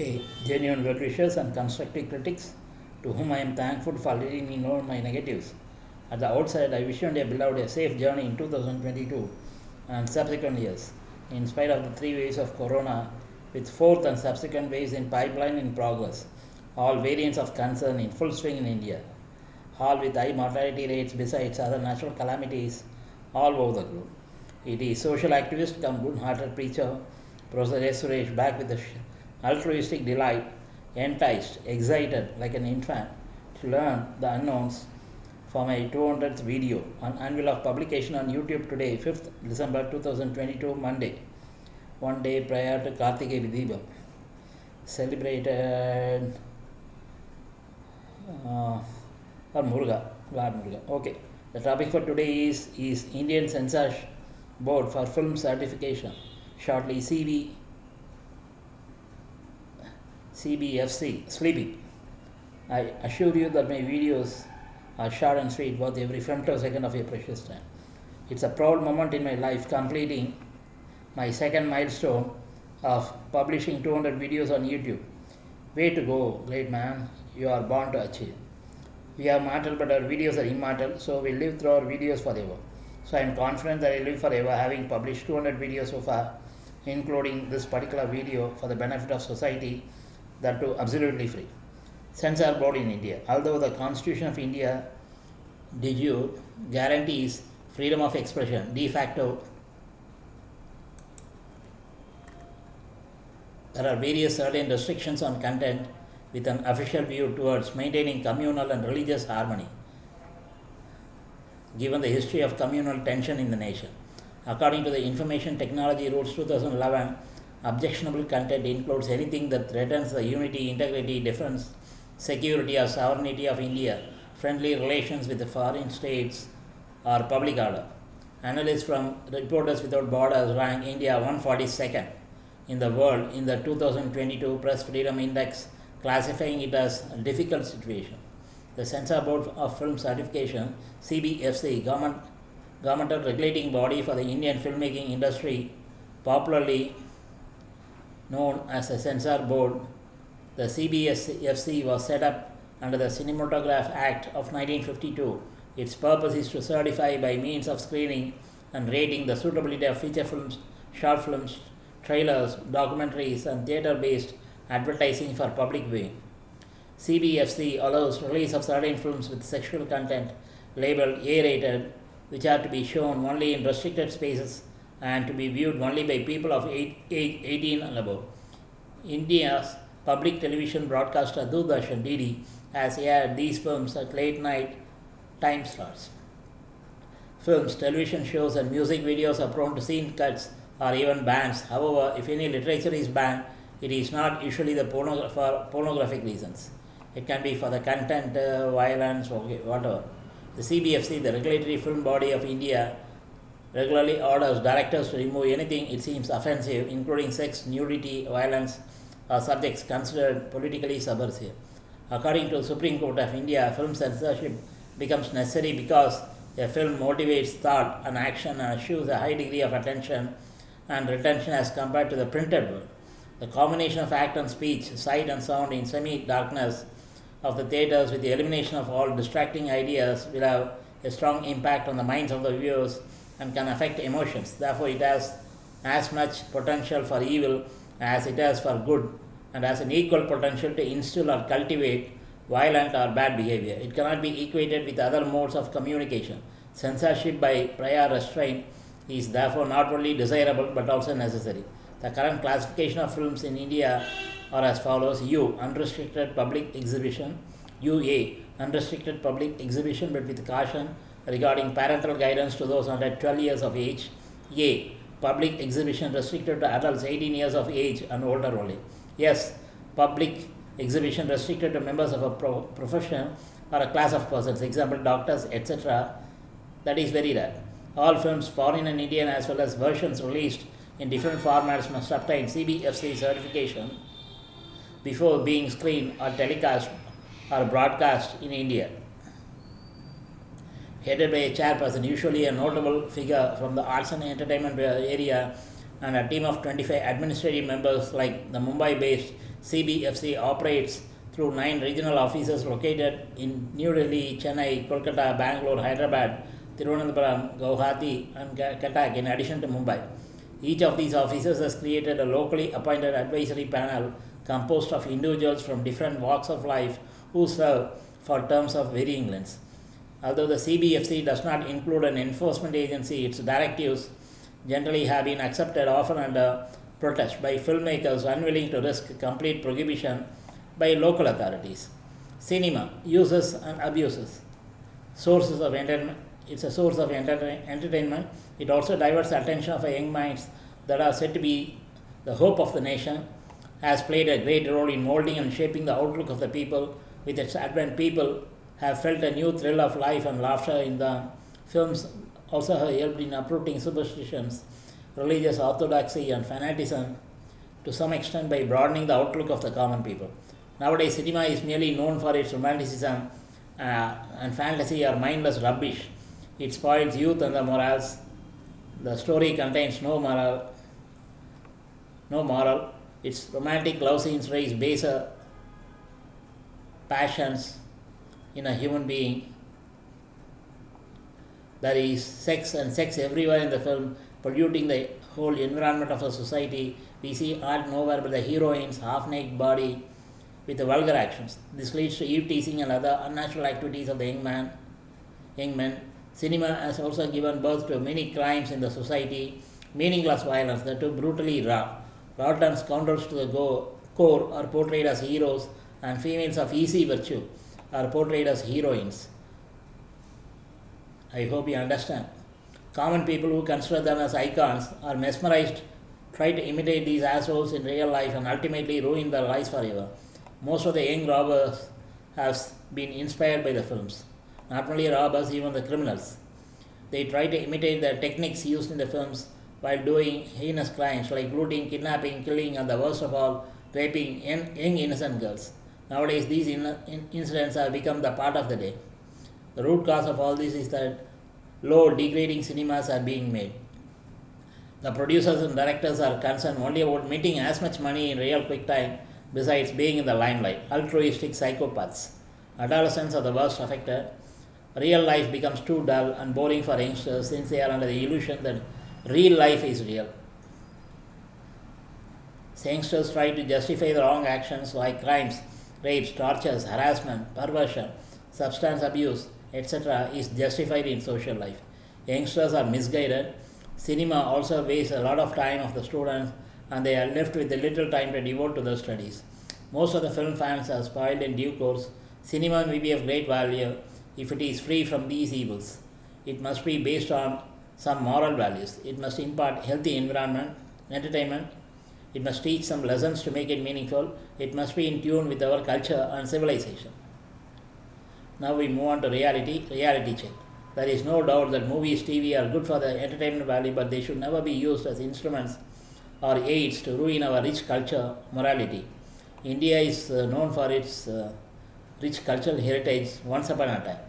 a genuine wishers and constructive critics to whom I am thankful for letting me know my negatives. At the outset, I wish you and your beloved a safe journey in 2022 and subsequent years, in spite of the three waves of corona, with fourth and subsequent waves in pipeline in progress, all variants of concern in full swing in India, all with high mortality rates besides other natural calamities all over the globe. It is social activist come good-hearted preacher, Professor S. Suresh, back with the altruistic delight, enticed, excited like an infant to learn the unknowns for my 200th video on annual of publication on YouTube today, 5th December 2022, Monday, one day prior to Karthigai Deepam. Celebrated uh, or Muruga, Lord Muruga. Okay, the topic for today is, is Indian Censor Board for Film Certification, shortly CB CBFC, Sleepy. I assure you that my videos are short and sweet, worth every femtosecond of your precious time. It's a proud moment in my life completing my second milestone of publishing 200 videos on YouTube. Way to go, great man. You are born to achieve. We are mortal, but our videos are immortal, so we live through our videos forever. So I am confident that I live forever, having published 200 videos so far, including this particular video for the benefit of society, that too absolutely free. Censor board in India. Although the Constitution of India de jure guarantees freedom of expression, de facto there are various certain restrictions on content with an official view towards maintaining communal and religious harmony, given the history of communal tension in the nation. According to the Information Technology Rules 2011, objectionable content includes anything that threatens the unity, integrity, defense, security, or sovereignty of India, friendly relations with the foreign states, or public order. Analysts from Reporters Without Borders rank India 142nd in the world in the 2022 Press Freedom Index, classifying it as a difficult situation. The Censor Board of Film Certification, CBFC, government, governmental regulating body for the Indian filmmaking industry, popularly known as the Censor Board, the CBFC was set up under the Cinematograph Act of 1952. Its purpose is to certify by means of screening and rating the suitability of feature films, short films, trailers, documentaries, and theatre based advertising for public viewing. CBFC allows release of certain films with sexual content labeled A rated, which are to be shown only in restricted spaces and to be viewed only by people of eight, eight, 18 and above. India's public television broadcaster Doordarshan DD has aired these films at late night time slots. Films, television shows, and music videos are prone to scene cuts or even bans. However, if any literature is banned, it is not usually the for pornographic reasons. It can be for the content, uh, violence, okay, whatever. The CBFC, the regulatory film body of India, regularly orders directors to remove anything it seems offensive, including sex, nudity, violence, or subjects considered politically subversive. According to the Supreme Court of India, film censorship becomes necessary because a film motivates thought and action and assures a high degree of attention and retention as compared to the printed word. The combination of act and speech, sight and sound in semi darkness of the theatres with the elimination of all distracting ideas will have a strong impact on the minds of the viewers and can affect emotions. Therefore, it has as much potential for evil as it has for good and has an equal potential to instill or cultivate violent or bad behavior. It cannot be equated with other modes of communication. Censorship by prior restraint is therefore not only desirable but also necessary. The current classification of films in India are as follows U. Unrestricted public exhibition, UA. Unrestricted public exhibition but with caution regarding parental guidance to those under 12 years of age. A. Public exhibition restricted to adults 18 years of age and older only. Yes, public exhibition restricted to members of a pro- profession or a class of persons, example doctors, etc. That is very rare. All films, foreign and Indian, as well as versions released in different formats, must obtain CBFC certification before being screened or telecast or broadcast in India. Headed by a chairperson, usually a notable figure from the arts and entertainment area, and a team of 25 administrative members like the Mumbai based CBFC operates through nine regional offices located in New Delhi, Chennai, Kolkata, Bangalore, Hyderabad, Thiruvananthapuram, Guwahati, and Cuttack, in addition to Mumbai. Each of these offices has created a locally appointed advisory panel composed of individuals from different walks of life who serve for terms of varying lengths. Although the CBFC does not include an enforcement agency, its directives generally have been accepted often under protest by filmmakers unwilling to risk complete prohibition by local authorities. Cinema uses and abuses sources of entertainment. It's a source of enter- entertainment. It also diverts attention of young minds that are said to be the hope of the nation. Has played a great role in molding and shaping the outlook of the people. With its advent, people have felt a new thrill of life and laughter in the films. Also, have helped in uprooting superstitions, religious orthodoxy, and fanaticism to some extent by broadening the outlook of the common people. Nowadays, cinema is merely known for its romanticism uh, and fantasy or mindless rubbish. It spoils youth and the morals. The story contains no moral. No moral. Its romantic love scenes raise baser passions in a human being. There is sex and sex everywhere in the film, polluting the whole environment of a society. We see art nowhere but the heroine's half naked body with the vulgar actions. This leads to eve teasing and other unnatural activities of the young man, young men. Cinema has also given birth to many crimes in the society, meaningless violence that too brutally raw. Rotten scoundrels to the go- core are portrayed as heroes, and females of easy virtue are portrayed as heroines. I hope you understand. Common people who consider them as icons are mesmerized, try to imitate these assholes in real life, and ultimately ruin their lives forever. Most of the young robbers have been inspired by the films. Not only robbers, even the criminals. They try to imitate the techniques used in the films while doing heinous crimes like looting, kidnapping, killing, and the worst of all, raping young, innocent girls. Nowadays, these in, in, incidents have become the part of the day. The root cause of all this is that low, degrading cinemas are being made. The producers and directors are concerned only about making as much money in real quick time besides being in the limelight. Altruistic psychopaths. Adolescents are the worst affected. Real life becomes too dull and boring for youngsters since they are under the illusion that real life is real. Youngsters try to justify the wrong actions like crimes, rapes, tortures, harassment, perversion, substance abuse, etc., is justified in social life. Youngsters are misguided. Cinema also wastes a lot of time of the students and they are left with little time to devote to their studies. Most of the film fans are spoiled in due course. Cinema may be of great value if it is free from these evils. It must be based on some moral values. It must impart healthy environment, entertainment. It must teach some lessons to make it meaningful. It must be in tune with our culture and civilization. Now we move on to reality, reality check. There is no doubt that movies, TV are good for the entertainment value, but they should never be used as instruments or aids to ruin our rich culture morality. India is uh, known for its uh, rich cultural heritage once upon a time.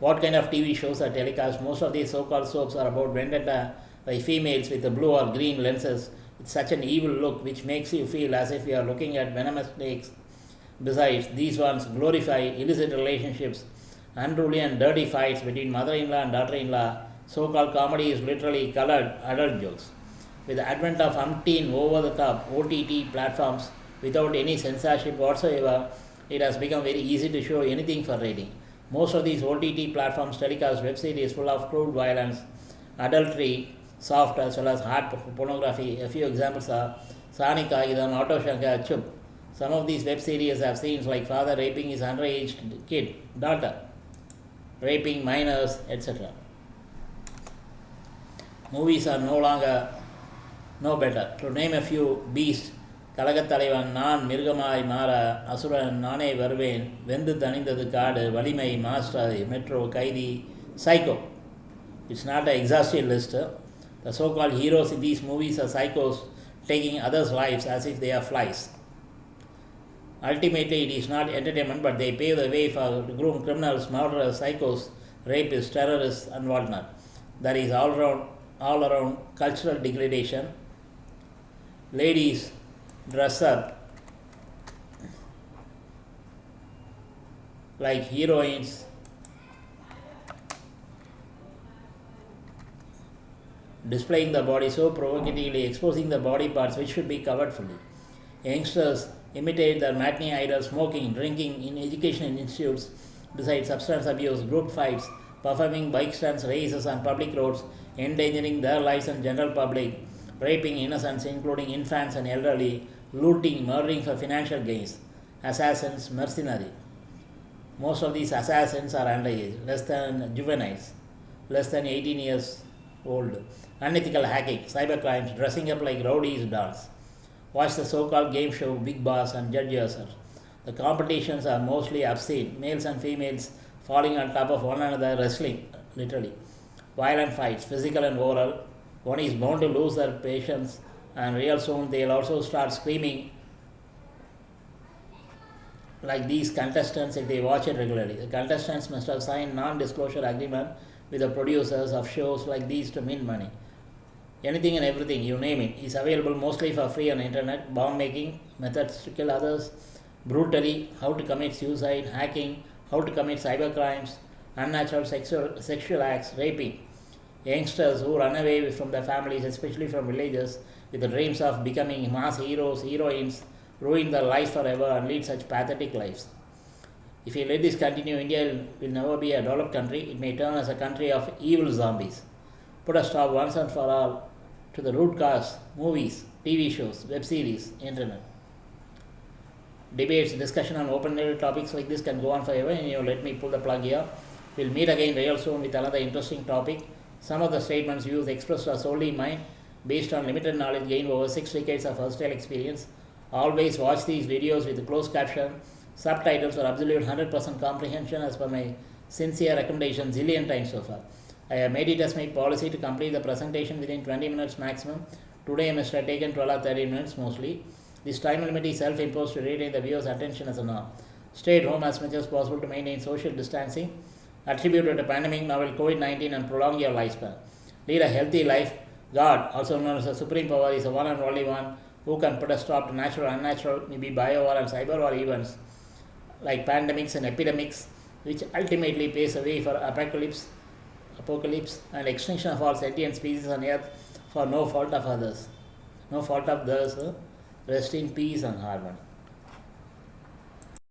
What kind of TV shows are telecast? Most of these so called soaps are about vendetta by females with the blue or green lenses with such an evil look which makes you feel as if you are looking at venomous snakes. Besides, these ones glorify illicit relationships, unruly and dirty fights between mother in law and daughter in law. So called comedy is literally colored adult jokes. With the advent of umpteen over the top OTT platforms without any censorship whatsoever, it has become very easy to show anything for rating. Most of these OTT platforms telecast web series full of crude violence, adultery, soft as well as hard pornography. A few examples are Saani Kaayidham, Auto Shankar, Chup. Some of these web series have scenes like father raping his underage kid, daughter, raping minors, etc. Movies are no longer no better. To name a few, Beast, கழகத்தலைவன் நான் மிருகமாய் மாற Nane, Varvain, வருவேன் Vendhu Thanindhathu Kaadu Valimai Master Metro Kaithi Psycho it's not a exhaustive list the so called heroes in these movies are psychos taking others' lives as if they are flies. Ultimately, it is not entertainment, but they pave the way for groomed criminals, murderers, psychos, rapists, terrorists, and whatnot. There is all around, all around cultural degradation. Ladies dress up like heroines displaying the body so provocatively, exposing the body parts which should be covered fully. Youngsters imitate their matinee idols, smoking, drinking in education institutes, besides substance abuse, group fights, performing bike stunts, races on public roads, endangering their lives and general public, raping innocents, including infants and elderly, looting, murdering for financial gains, assassins, mercenary. Most of these assassins are underage, less than juveniles, less than 18 years old. Unethical hacking, cyber crimes, dressing up like rowdies dance. Watch the so-called game show Bigg Boss and judge yourself. The competitions are mostly obscene, males and females falling on top of one another, wrestling, literally. Violent fights, physical and oral. One is bound to lose their patience, and real soon they'll also start screaming like these contestants if they watch it regularly. The contestants must have signed non-disclosure agreement with the producers of shows like these to mint money. Anything and everything, you name it, is available mostly for free on internet. Bomb making, methods to kill others, brutally, how to commit suicide, hacking, how to commit cyber crimes, unnatural sexual, sexual acts, raping. Youngsters who run away from their families, especially from villages, with the dreams of becoming mass heroes, heroines, ruin their lives forever and lead such pathetic lives. If we let this continue, India will never be a developed country. It may turn as a country of evil zombies. Put a stop once and for all to the root cause movies, TV shows, web series, internet. Debates, discussion on open-ended topics like this can go on forever and you let me pull the plug here. We'll meet again real soon with another interesting topic. Some of the statements used expressed are solely mine based on limited knowledge gained over six decades of hostile experience. Always watch these videos with closed caption, subtitles or absolute 100% comprehension as per my sincere recommendation zillion times so far. I have made it as my policy to complete the presentation within 20 minutes maximum. Today I must have taken 12 or 13 minutes mostly. This time limit is self-imposed to retain the viewer's attention as a norm. Stay at home as much as possible to maintain social distancing. attributed to pandemic, novel COVID-19 and prolong your lifespan. Lead a healthy life. God, also known as the Supreme Power, is the one and only one who can put a stop to natural, unnatural, maybe bio war and cyber war events like pandemics and epidemics, which ultimately paves the way for apocalypse, apocalypse and extinction of all sentient species on earth for no fault of others. No fault of theirs. Rest in peace and harmony.